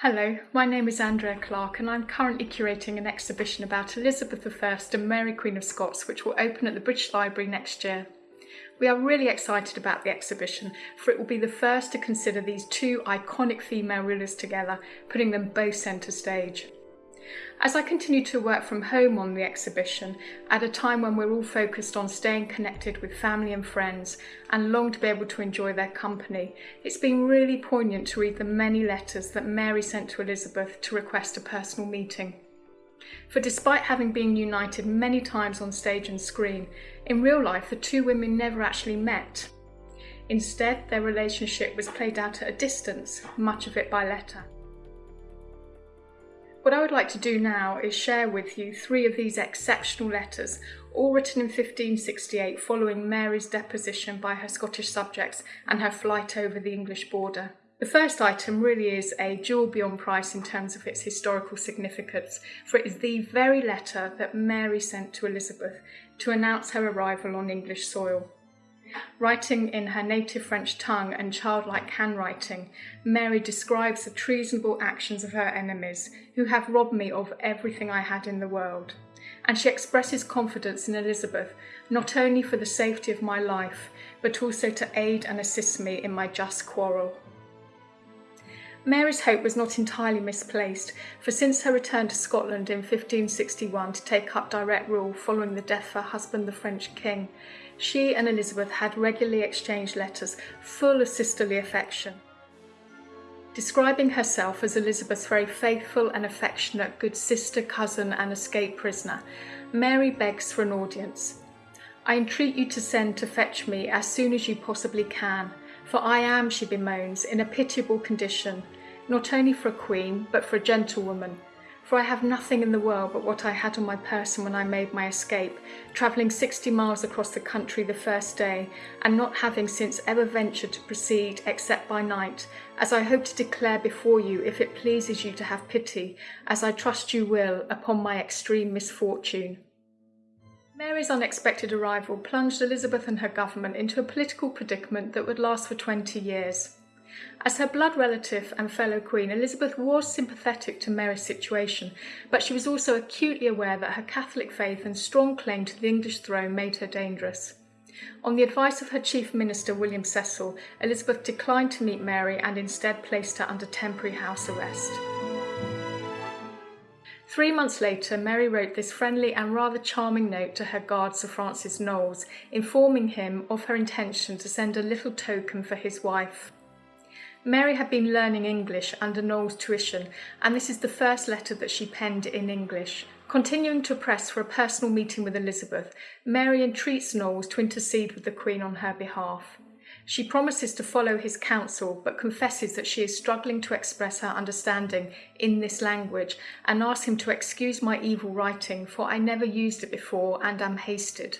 Hello, my name is Andrea Clark and I'm currently curating an exhibition about Elizabeth I and Mary Queen of Scots which will open at the British Library next year. We are really excited about the exhibition for it will be the first to consider these two iconic female rulers together, putting them both centre stage. As I continue to work from home on the exhibition, at a time when we're all focused on staying connected with family and friends and long to be able to enjoy their company, it's been really poignant to read the many letters that Mary sent to Elizabeth to request a personal meeting. For despite having been united many times on stage and screen, in real life the two women never actually met. Instead, their relationship was played out at a distance, much of it by letter. What I would like to do now is share with you three of these exceptional letters, all written in 1568 following Mary's deposition by her Scottish subjects and her flight over the English border. The first item really is a jewel beyond price in terms of its historical significance, for it is the very letter that Mary sent to Elizabeth to announce her arrival on English soil. Writing in her native French tongue and childlike handwriting, Mary describes the treasonable actions of her enemies, who have robbed me of everything I had in the world. And she expresses confidence in Elizabeth, not only for the safety of my life, but also to aid and assist me in my just quarrel. Mary's hope was not entirely misplaced, for since her return to Scotland in 1561 to take up direct rule following the death of her husband, the French king, she and Elizabeth had regularly exchanged letters full of sisterly affection. Describing herself as Elizabeth's very faithful and affectionate good sister, cousin and escaped prisoner, Mary begs for an audience. I entreat you to send to fetch me as soon as you possibly can, for I am, she bemoans, in a pitiable condition, not only for a queen, but for a gentlewoman, for I have nothing in the world but what I had on my person when I made my escape, travelling 60 miles across the country the first day, and not having since ever ventured to proceed except by night, as I hope to declare before you, if it pleases you to have pity, as I trust you will, upon my extreme misfortune. Mary's unexpected arrival plunged Elizabeth and her government into a political predicament that would last for 20 years. As her blood relative and fellow queen, Elizabeth was sympathetic to Mary's situation, but she was also acutely aware that her Catholic faith and strong claim to the English throne made her dangerous. On the advice of her chief minister, William Cecil, Elizabeth declined to meet Mary and instead placed her under temporary house arrest. Three months later, Mary wrote this friendly and rather charming note to her guard, Sir Francis Knollys, informing him of her intention to send a little token for his wife. Mary had been learning English under Knollys' tuition, and this is the first letter that she penned in English. Continuing to press for a personal meeting with Elizabeth, Mary entreats Knollys to intercede with the Queen on her behalf. She promises to follow his counsel, but confesses that she is struggling to express her understanding in this language and asks him to excuse my evil writing, for I never used it before and am hasted.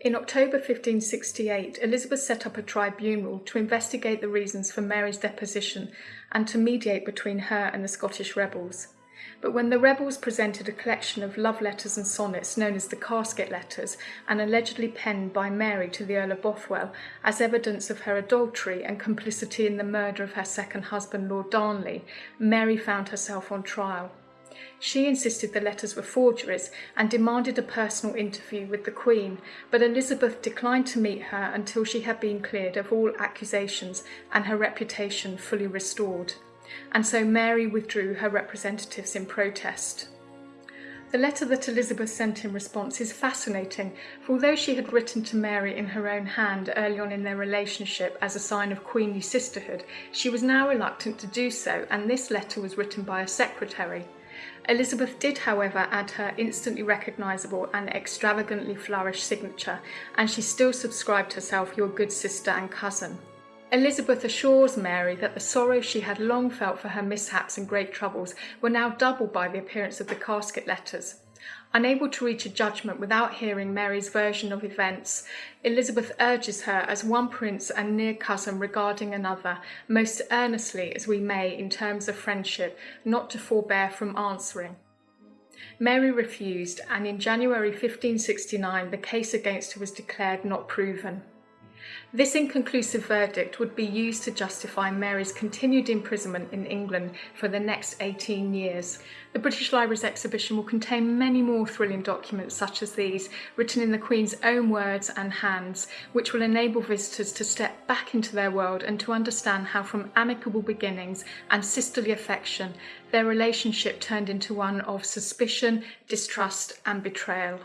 In October 1568, Elizabeth set up a tribunal to investigate the reasons for Mary's deposition and to mediate between her and the Scottish rebels. But when the rebels presented a collection of love letters and sonnets known as the Casket Letters and allegedly penned by Mary to the Earl of Bothwell as evidence of her adultery and complicity in the murder of her second husband, Lord Darnley, Mary found herself on trial. She insisted the letters were forgeries and demanded a personal interview with the Queen, but Elizabeth declined to meet her until she had been cleared of all accusations and her reputation fully restored. And so Mary withdrew her representatives in protest. The letter that Elizabeth sent in response is fascinating, for although she had written to Mary in her own hand early on in their relationship as a sign of queenly sisterhood, she was now reluctant to do so, and this letter was written by a secretary. Elizabeth did, however, add her instantly recognisable and extravagantly flourished signature, and she still subscribed herself your good sister and cousin. Elizabeth assures Mary that the sorrow she had long felt for her mishaps and great troubles were now doubled by the appearance of the casket letters. Unable to reach a judgment without hearing Mary's version of events, Elizabeth urges her as one prince and near cousin regarding another, most earnestly as we may in terms of friendship, not to forbear from answering. Mary refused, and in January 1569 the case against her was declared not proven. This inconclusive verdict would be used to justify Mary's continued imprisonment in England for the next 18 years. The British Library's exhibition will contain many more thrilling documents such as these, written in the Queen's own words and hands, which will enable visitors to step back into their world and to understand how from amicable beginnings and sisterly affection, their relationship turned into one of suspicion, distrust and betrayal.